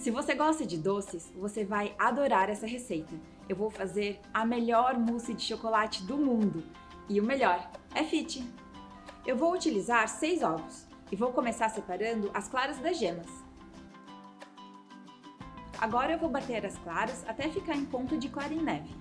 Se você gosta de doces, você vai adorar essa receita. Eu vou fazer a melhor mousse de chocolate do mundo. E o melhor, é fit! Eu vou utilizar 6 ovos e vou começar separando as claras das gemas. Agora eu vou bater as claras até ficar em ponto de clara em neve.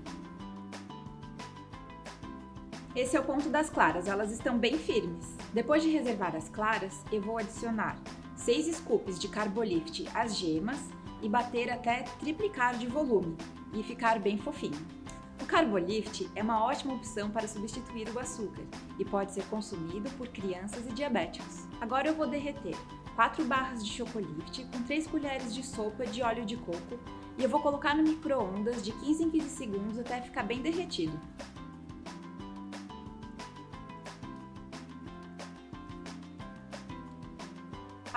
Esse é o ponto das claras, elas estão bem firmes. Depois de reservar as claras, eu vou adicionar 6 scoops de Carbolift às gemas e bater até triplicar de volume e ficar bem fofinho. O Carbolift é uma ótima opção para substituir o açúcar e pode ser consumido por crianças e diabéticos. Agora eu vou derreter 4 barras de Chocolift com 3 colheres de sopa de óleo de coco e eu vou colocar no micro-ondas de 15 em 15 segundos até ficar bem derretido.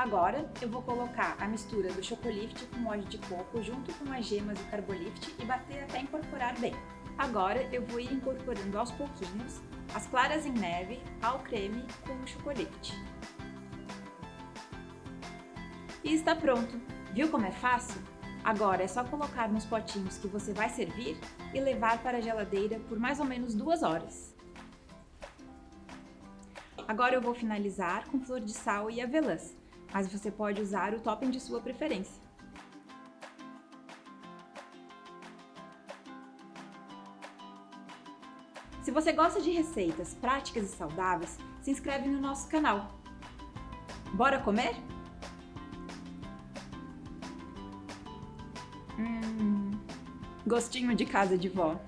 Agora, eu vou colocar a mistura do Chocolift com óleo de coco junto com as gemas do Carbolift e bater até incorporar bem. Agora, eu vou ir incorporando aos pouquinhos as claras em neve ao creme com o Chocolift. E está pronto! Viu como é fácil? Agora é só colocar nos potinhos que você vai servir e levar para a geladeira por mais ou menos duas horas. Agora eu vou finalizar com flor de sal e avelãs mas você pode usar o topping de sua preferência. Se você gosta de receitas práticas e saudáveis, se inscreve no nosso canal. Bora comer? Hum, gostinho de casa de vó.